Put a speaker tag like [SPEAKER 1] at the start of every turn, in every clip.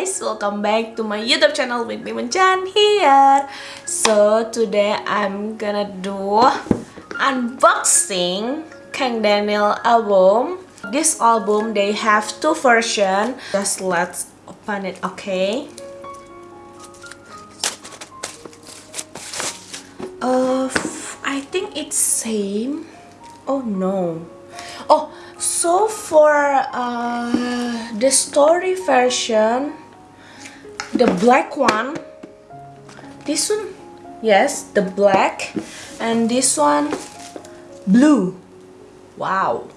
[SPEAKER 1] guys, welcome back to my YouTube channel with me Chan here. So today I'm gonna do unboxing Kang Daniel album. This album they have two version Just let's open it, okay? Uh, I think it's same. Oh no. Oh, so for uh, the story version the black one. This one? Yes the black. And this one? Blue. Wow.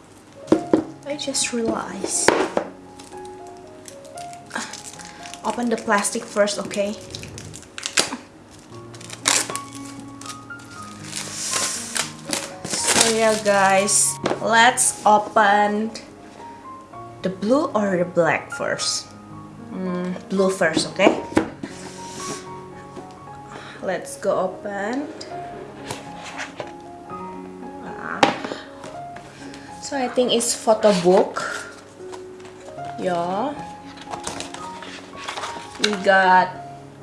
[SPEAKER 1] I just realized. Ah, open the plastic first okay. So yeah guys let's open the blue or the black first mm, blue first okay? Let's go open so I think it's photo book yeah. We got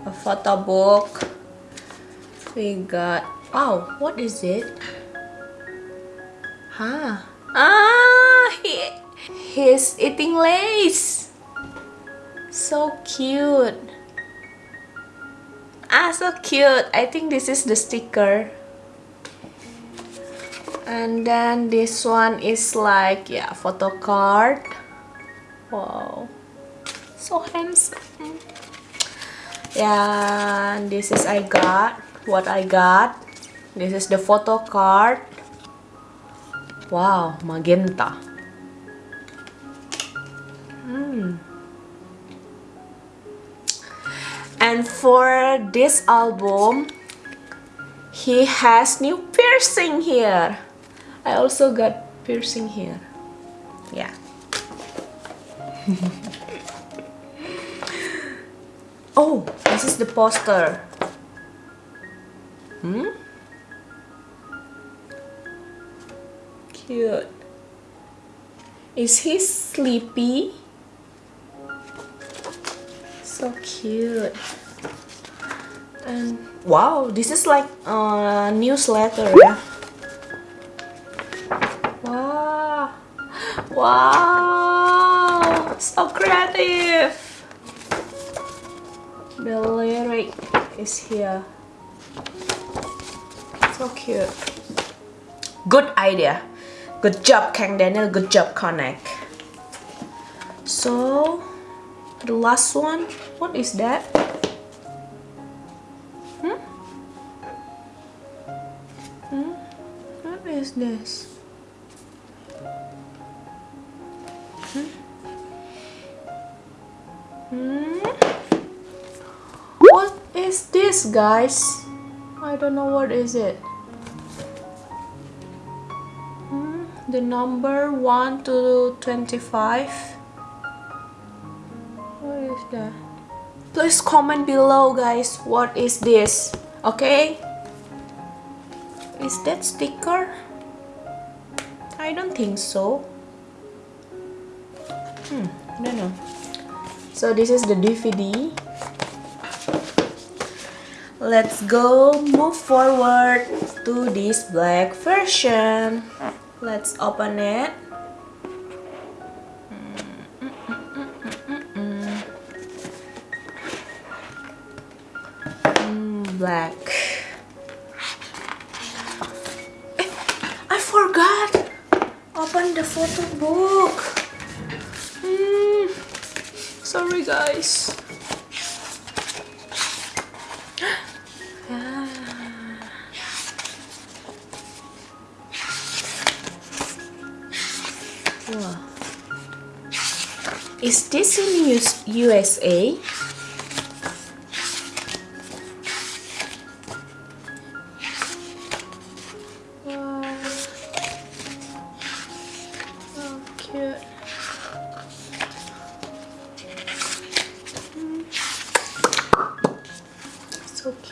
[SPEAKER 1] a photo book we got oh what is it? Huh? Ah, he, he's eating lace. So cute. Ah, so cute. I think this is the sticker. And then this one is like, yeah, photo card. Wow. So handsome. Yeah, this is I got. What I got. This is the photo card Wow, magenta. Hmm. And for this album, he has new piercing here. I also got piercing here. Yeah. oh, this is the poster. Hmm? cute. Is he sleepy? So cute. And wow, this is like a newsletter, yeah. Wow. Wow. So creative. The lyric is here. So cute. Good idea. Good job, Kang Daniel. Good job, KONNECT. So, the last one, what is that? Is this? Hmm? Hmm? What is this, guys? I don't know what is it. the number 1 to 25 what is that please comment below guys what is this okay is that sticker I don't think so. Hmm I don't know. So this is the DVD let's go move forward to this black version. Let's open it. Mm, black. I forgot open the photo book. Mm, sorry guys. Is this in US USA?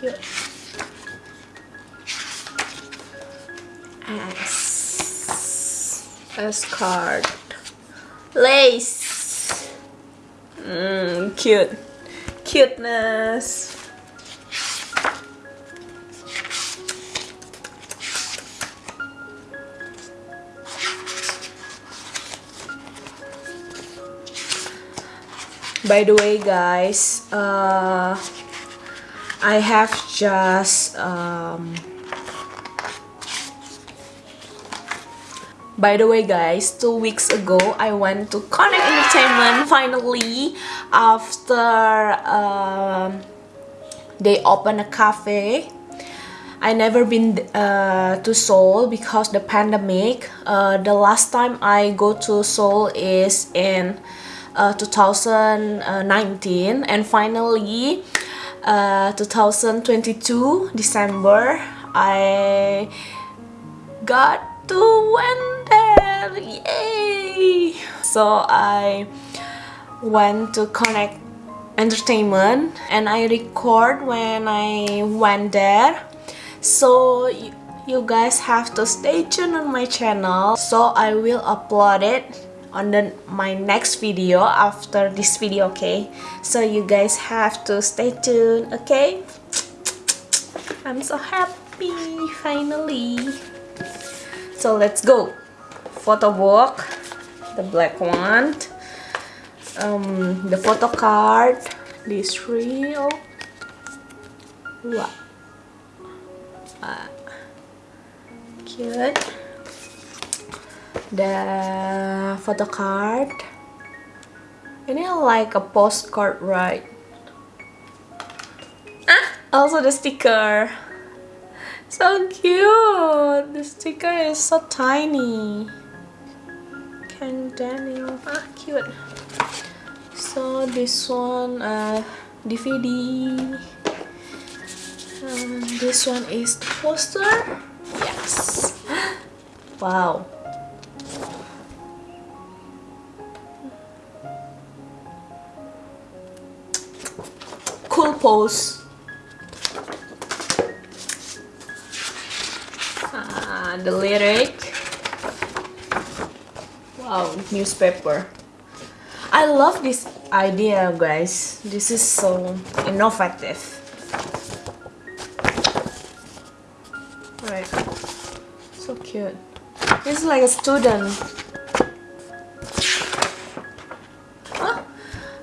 [SPEAKER 1] Cute. S. S card. Lace. Mm, cute. cuteness. By the way, guys, uh, I have just um, By the way guys, two weeks ago I went to KONNECT Entertainment finally after um, they opened a cafe. I never been uh, to Seoul because the pandemic. Uh, the last time I go to Seoul is in uh, 2019 and finally uh, 2022 December I got to there yay! So I went to KONNECT Entertainment and I record when I went there. So you guys have to stay tuned on my channel. So I will upload it on the my next video after this video okay? So you guys have to stay tuned okay? I'm so happy finally. So let's go. Photo book the black one um, the photo card three oh wow. Uh, cute the photo card and it like a postcard right ah, also the sticker so cute! The sticker is so tiny. Kang Daniel. Ah, cute. So this one, uh, DVD. Um, this one is the poster. Yes. wow. Cool pose. the lyric. Wow newspaper. I love this idea guys. This is so innovative. Right. So cute. This is like a student.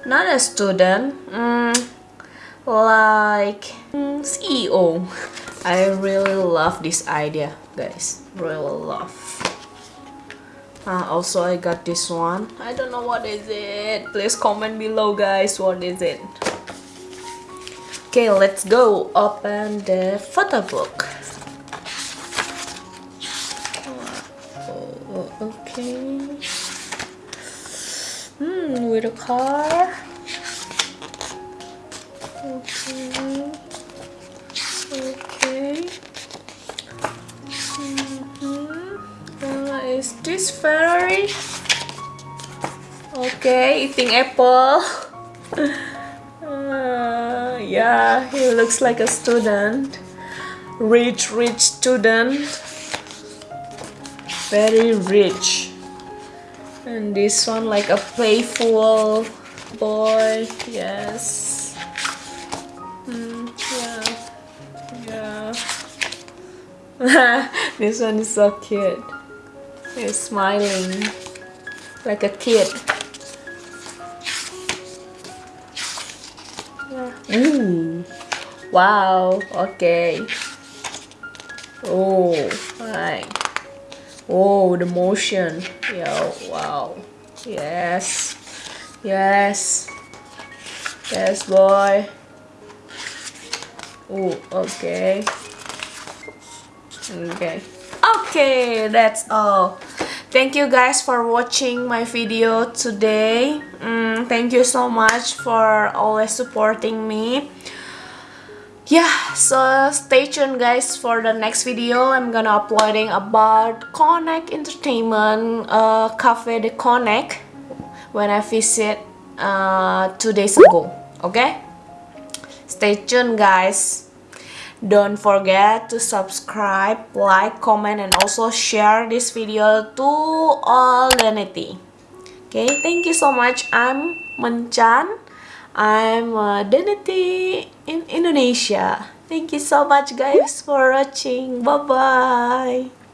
[SPEAKER 1] Not a student. Mm, like CEO I really love this idea guys. Really love. Uh, also I got this one. I don't know what is it. Please comment below guys what is it. Okay let's go open the photo book. Oh, okay. Hmm with a car okay is this Ferrari? Okay, eating apple. uh, yeah, he looks like a student. Rich, rich student. Very rich. And this one like a playful boy. Yes. this one is so cute. He's smiling like a kid. Ooh. Wow. Okay. Oh, right. Oh, the motion. Yo, wow. Yes. Yes. Yes, boy. Oh, okay. Okay. Okay that's all. Thank you guys for watching my video today. Mm, thank you so much for always supporting me. Yeah so stay tuned guys for the next video. I'm gonna uploading about KONNECT Entertainment uh, cafe de KONNECT when i visit uh, two days ago. Okay? Stay tuned guys don't forget to subscribe, like, comment, and also share this video to all Lenity. Okay, thank you so much. I'm Menchan. I'm uh, Denity in Indonesia thank you so much guys for watching bye bye